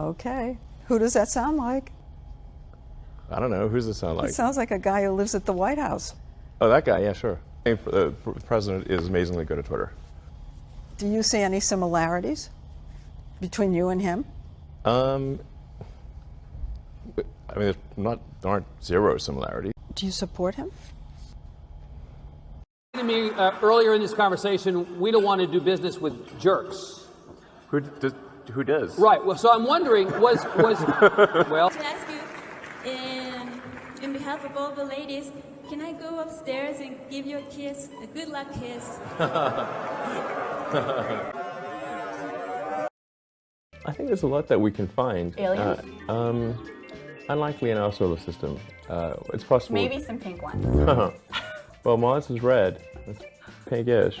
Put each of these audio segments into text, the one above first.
Okay. Who does that sound like? I don't know. Who's this sound like? It sounds like a guy who lives at the White House. oh, that guy. Yeah, sure. The president is amazingly good at Twitter. Do you see any similarities between you and him? Um, I mean, there's not there aren't zero similarities. Do you support him? to me uh, earlier in this conversation, we don't want to do business with jerks. Who does? Who does? Right. Well, so I'm wondering, was was well? to ask you, in, in behalf of all the ladies, can I go upstairs and give you a kiss, a good luck kiss? I think there's a lot that we can find. Aliens? Uh, um, unlikely in our solar system. Uh, it's possible. Maybe some pink ones. well, Mars is red. It's pinkish.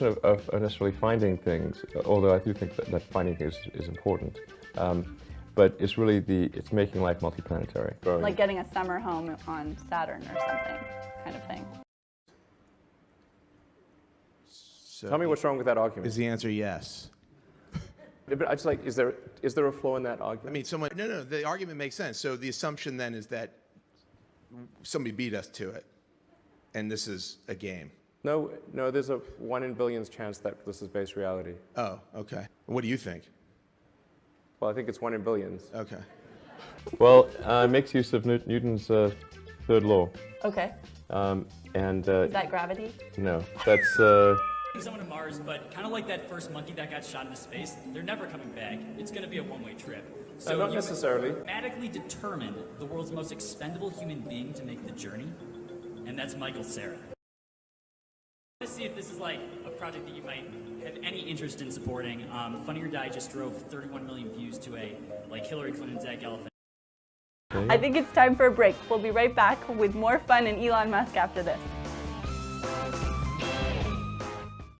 of, of, of necessarily finding things, although I do think that, that finding things is, is important. Um, but it's really the it's making life multiplanetary. Like getting a summer home on Saturn or something, kind of thing. So Tell me what's wrong with that argument. Is the answer yes? But I just like, is there is there a flaw in that argument? I mean, someone. No, no. The argument makes sense. So the assumption then is that somebody beat us to it, and this is a game. No, no. There's a one in billions chance that this is base reality. Oh, okay. What do you think? Well, I think it's one in billions. Okay. Well, uh, it makes use of Newt- Newton's uh, third law, Okay. um, and uh, Is that gravity? no, that's. Uh, someone to Mars, but kind of like that first monkey that got shot into space, they're never coming back. It's going to be a one-way trip. So not you necessarily. Mathematically determined the world's most expendable human being to make the journey, and that's Michael Cera. To see if this is like a project that you might have any interest in supporting. Um, Funny or Die just drove 31 million views to a like Hillary Clinton's egg elephant. I think it's time for a break. We'll be right back with more fun and Elon Musk after this.